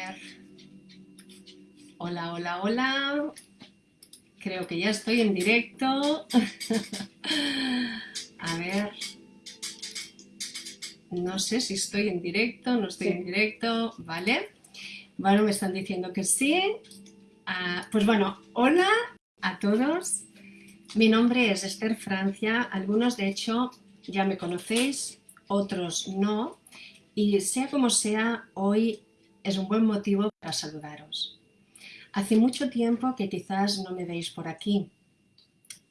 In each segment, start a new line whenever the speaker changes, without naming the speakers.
ver. Hola, hola, hola. Creo que ya estoy en directo. A ver. No sé si estoy en directo, no estoy en directo, ¿vale? Bueno, me están diciendo que sí. Ah, pues bueno, hola a todos. Mi nombre es Esther Francia. Algunos, de hecho, ya me conocéis, otros no. Y sea como sea, hoy es un buen motivo para saludaros. Hace mucho tiempo que quizás no me veis por aquí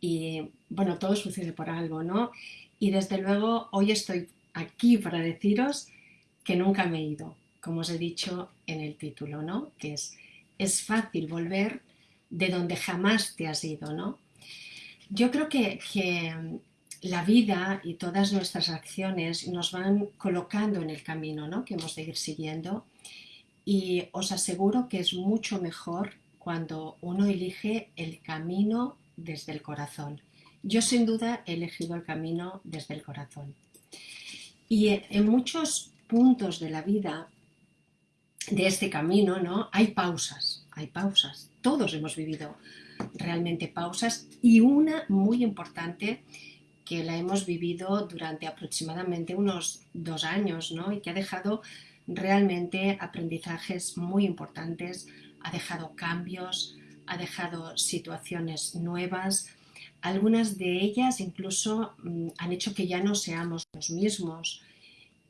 y bueno, todo sucede por algo, ¿no? Y desde luego hoy estoy aquí para deciros que nunca me he ido, como os he dicho en el título, ¿no? Que es, es fácil volver de donde jamás te has ido, ¿no? Yo creo que, que la vida y todas nuestras acciones nos van colocando en el camino ¿no? que hemos de ir siguiendo y os aseguro que es mucho mejor cuando uno elige el camino desde el corazón. Yo sin duda he elegido el camino desde el corazón. Y en muchos puntos de la vida de este camino ¿no? hay pausas, hay pausas. Todos hemos vivido realmente pausas y una muy importante que la hemos vivido durante aproximadamente unos dos años ¿no? y que ha dejado realmente aprendizajes muy importantes, ha dejado cambios, ha dejado situaciones nuevas, algunas de ellas incluso mm, han hecho que ya no seamos los mismos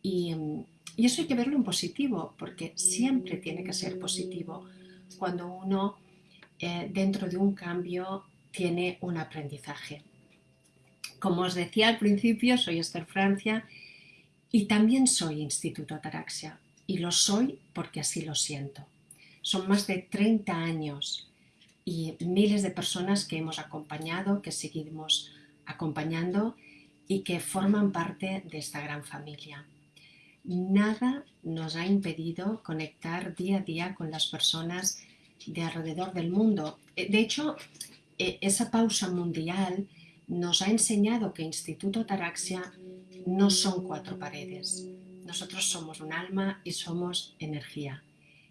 y, mm, y, eso hay que verlo en positivo porque siempre tiene que ser positivo cuando uno eh, dentro de un cambio tiene un aprendizaje. Como os decía al principio, soy Esther Francia y también soy Instituto Ataraxia. Y lo soy porque así lo siento. Son más de 30 años y miles de personas que hemos acompañado, que seguimos acompañando y que forman parte de esta gran familia. Nada nos ha impedido conectar día a día con las personas de alrededor del mundo. De hecho, e, esa pausa mundial nos ha enseñado que Instituto Taraxia no son cuatro paredes. Nosotros somos un alma y somos energía.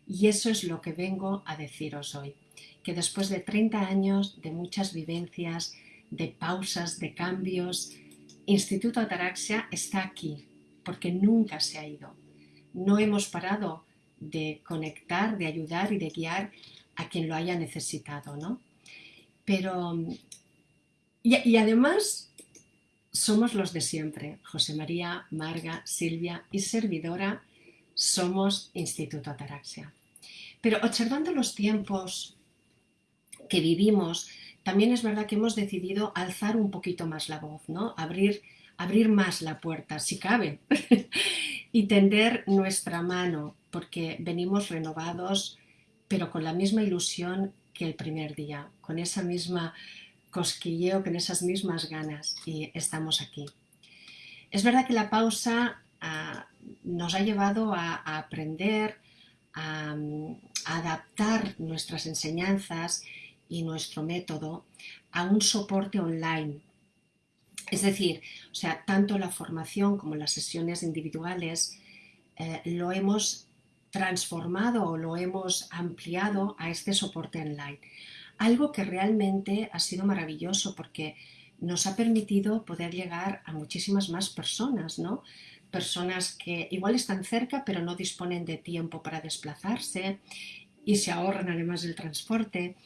Y eso es lo que vengo a deciros hoy. Que después de 30 años de muchas vivencias, de pausas, de cambios, Instituto Ataraxia está aquí, porque nunca se ha ido. No hemos parado de conectar, de ayudar y de guiar a quien lo haya necesitado, ¿no? Pero y, además somos los de siempre, José María, Marga, Silvia y servidora, somos Instituto Ataraxia. Pero observando los tiempos que vivimos, también es verdad que hemos decidido alzar un poquito más la voz, ¿no? abrir, abrir más la puerta, si cabe, y tender nuestra mano, porque venimos renovados, pero con la misma ilusión que el primer día, con esa misma cosquilleo, con esas mismas ganas y estamos aquí. Es verdad que la pausa ah, nos ha llevado a, aprender, a, adaptar nuestras enseñanzas y nuestro método a un soporte online. Es decir, o sea, tanto la formación como las sesiones individuales eh, lo hemos transformado o lo hemos ampliado a este soporte online algo que realmente ha sido maravilloso porque nos ha permitido poder llegar a muchísimas más personas, ¿no? Personas que igual están cerca pero no disponen de tiempo para desplazarse y se ahorran además el transporte.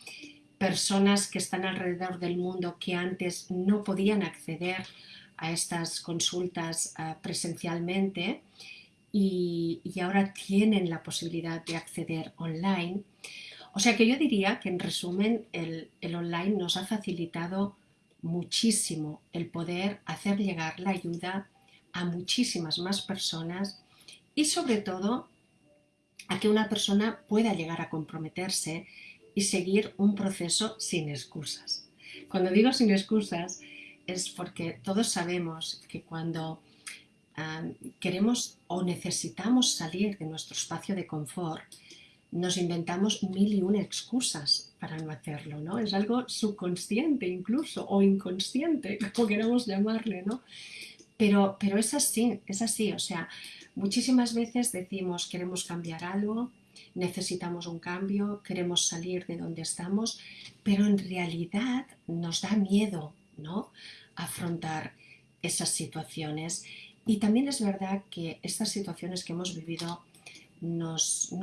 Personas que están alrededor del mundo que antes no podían acceder a estas consultas ah, presencialmente y ahora tienen la posibilidad de acceder online. O sea que yo diría que en resumen el, online nos ha facilitado muchísimo el poder hacer llegar la ayuda a muchísimas más personas y sobre todo a que una persona pueda llegar a comprometerse y seguir un proceso sin excusas. Cuando digo sin excusas es porque todos sabemos que cuando ah, queremos o necesitamos salir de nuestro espacio de confort, nos inventamos mil y una excusas para no hacerlo, ¿no? Es algo subconsciente incluso, o inconsciente, como queramos llamarle, ¿no? Pero, pero es así, es así, o sea, muchísimas veces decimos queremos cambiar algo, necesitamos un cambio, queremos salir de donde estamos, pero en realidad nos da miedo ¿no? afrontar esas situaciones. Y también es verdad que estas situaciones que hemos vivido no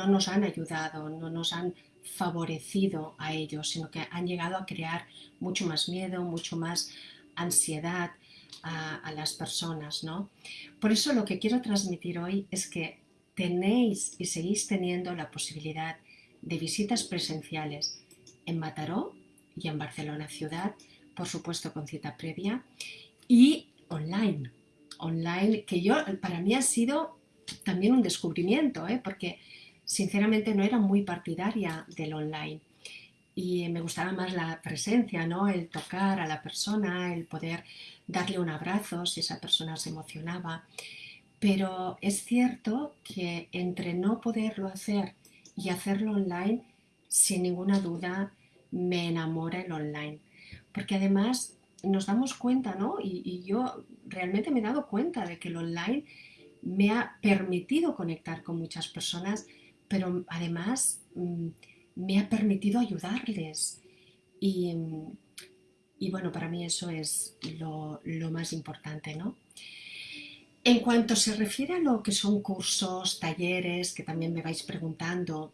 nos han ayudado, no nos han favorecido a ellos, sino que han llegado a crear mucho más miedo, mucho más ansiedad a, las personas. ¿no? Por eso lo que quiero transmitir hoy es que tenéis y seguís teniendo la posibilidad de visitas presenciales en Mataró y en Barcelona ciudad, por supuesto con cita previa, y online. Online, que yo, para mí ha sido también un descubrimiento, ¿eh? porque sinceramente no era muy partidaria del online y me gustaba más la presencia, ¿no? el tocar a la persona, el poder darle un abrazo si esa persona se emocionaba. Pero es cierto que entre no poderlo hacer y hacerlo online, sin ninguna duda me enamora el online. Porque además nos damos cuenta, ¿no? Y, y yo realmente me he dado cuenta de que el online me ha permitido conectar con muchas personas, pero además mm, me ha permitido ayudarles. Y, y bueno, para mí eso es lo, lo, más importante, ¿no? En cuanto se refiere a lo que son cursos, talleres, que también me vais preguntando,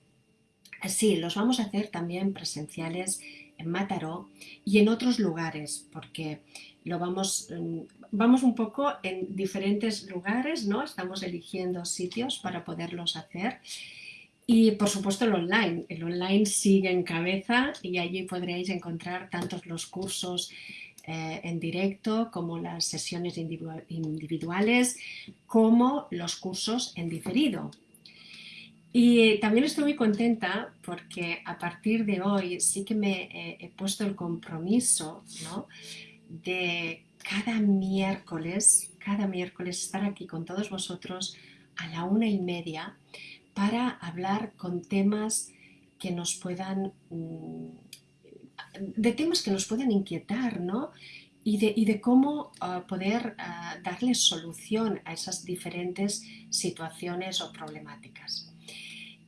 sí, los vamos a hacer también presenciales en Mataró y en otros lugares, porque lo vamos, mm, vamos un poco en diferentes lugares, ¿no? Estamos eligiendo sitios para poderlos hacer. Y por supuesto el online. El online sigue en cabeza y allí podréis encontrar tantos los cursos eh, en directo como las sesiones individuales como los cursos en diferido. Y también estoy muy contenta porque a partir de hoy sí que me he puesto el compromiso de cada miércoles, cada miércoles estar aquí con todos vosotros a la una y media para hablar con temas que nos puedan, mm, de temas que nos puedan inquietar, ¿no? Y de, cómo uh, poder uh, darle solución a esas diferentes situaciones o problemáticas.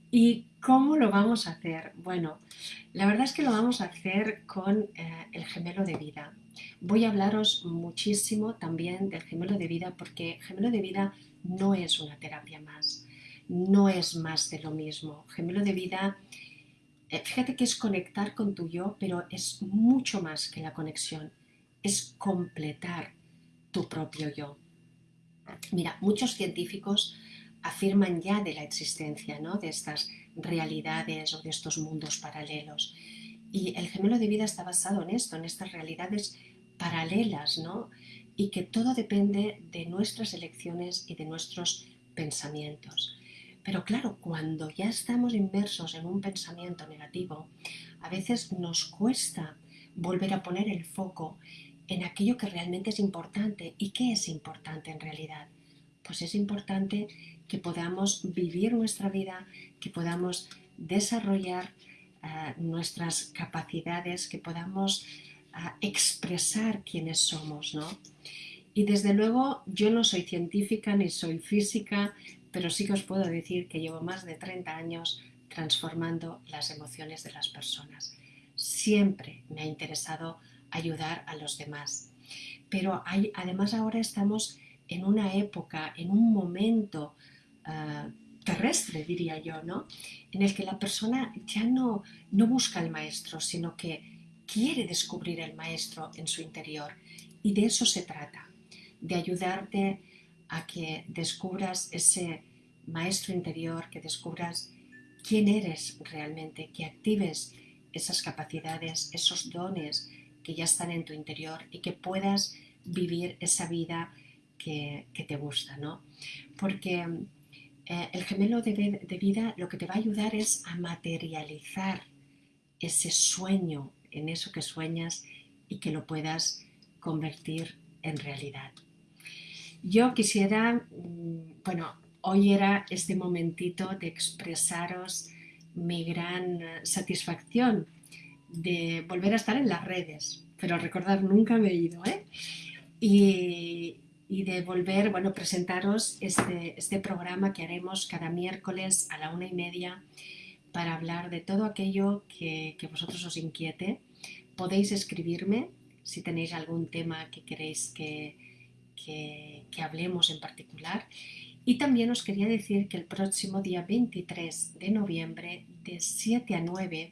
¿Y cómo lo vamos a hacer? Bueno, la verdad es que lo vamos a hacer con uh, el gemelo de vida. Voy a hablaros muchísimo también del gemelo de vida porque gemelo de vida no es una terapia más, no es más de lo mismo. Gemelo de vida, eh, fíjate que es conectar con tu yo, pero es mucho más que la conexión, es completar tu propio yo. Mira, muchos científicos afirman ya de la existencia ¿no? de estas realidades o de estos mundos paralelos. Y el gemelo de vida está basado en esto, en estas realidades paralelas, ¿no? Y que todo depende de nuestras elecciones y de nuestros pensamientos. Pero claro, cuando ya estamos inmersos en un pensamiento negativo, a veces nos cuesta volver a poner el foco en aquello que realmente es importante. ¿Y qué es importante en realidad? Pues es importante que podamos vivir nuestra vida, que podamos desarrollar uh, nuestras capacidades, que podamos expresar quiénes somos, ¿no? Y desde luego yo no soy científica ni soy física, pero sí que os puedo decir que llevo más de 30 años transformando las emociones de las personas. Siempre me ha interesado ayudar a los demás. Pero hay, además ahora estamos en una época, en un momento uh, terrestre, diría yo, ¿no? En el que la persona ya no, no busca al maestro, sino que quiere descubrir el maestro en su interior. Y de eso se trata, de ayudarte a que descubras ese maestro interior, que descubras quién eres realmente, que actives esas capacidades, esos dones que ya están en tu interior y que puedas vivir esa vida que, te gusta, ¿no? Porque eh, el gemelo de, de vida lo que te va a ayudar es a materializar ese sueño, en eso que sueñas y que lo puedas convertir en realidad. Yo quisiera, mm, bueno, hoy era este momentito de expresaros mi gran satisfacción de volver a estar en las redes, pero recordar nunca me he ido, ¿eh? Y, y de volver, bueno, presentaros este, este programa que haremos cada miércoles a la una y media para hablar de todo aquello que, que vosotros os inquiete. Podéis escribirme si tenéis algún tema que queréis que, que, hablemos en particular. Y también os quería decir que el próximo día 23 de noviembre, de 7 a 9,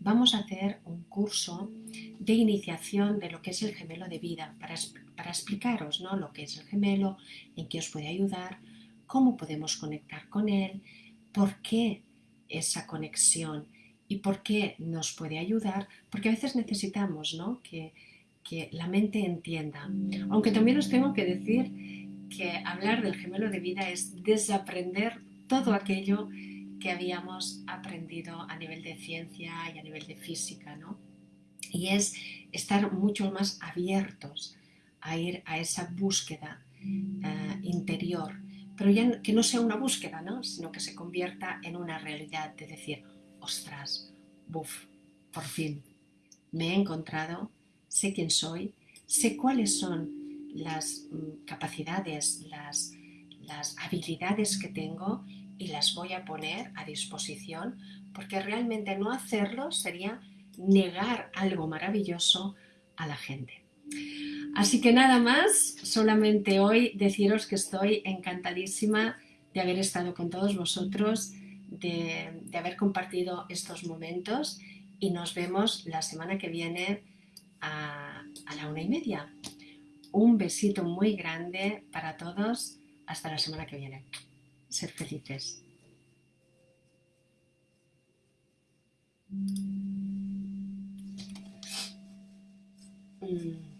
vamos a hacer un curso de iniciación de lo que es el gemelo de vida, para, para explicaros ¿no? lo que es el gemelo, en qué os puede ayudar, cómo podemos conectar con él, por qué esa conexión y por qué nos puede ayudar, porque a veces necesitamos ¿no? que, que la mente entienda. Aunque también os tengo que decir que hablar del gemelo de vida es desaprender todo aquello que habíamos aprendido a nivel de ciencia y a nivel de física, ¿no? Y es estar mucho más abiertos a ir a esa búsqueda uh, interior, pero ya que no sea una búsqueda, ¿no? Sino que se convierta en una realidad de decir, ostras, buf, por fin, me he encontrado, sé quién soy, sé cuáles son las mm, capacidades, las, las habilidades que tengo y las voy a poner a disposición porque realmente no hacerlo sería negar algo maravilloso a la gente. Así que nada más, solamente hoy deciros que estoy encantadísima de haber estado con todos vosotros, de, haber compartido estos momentos y nos vemos la semana que viene a, a la una y media. Un besito muy grande para todos. Hasta la semana que viene ser felices. Mm.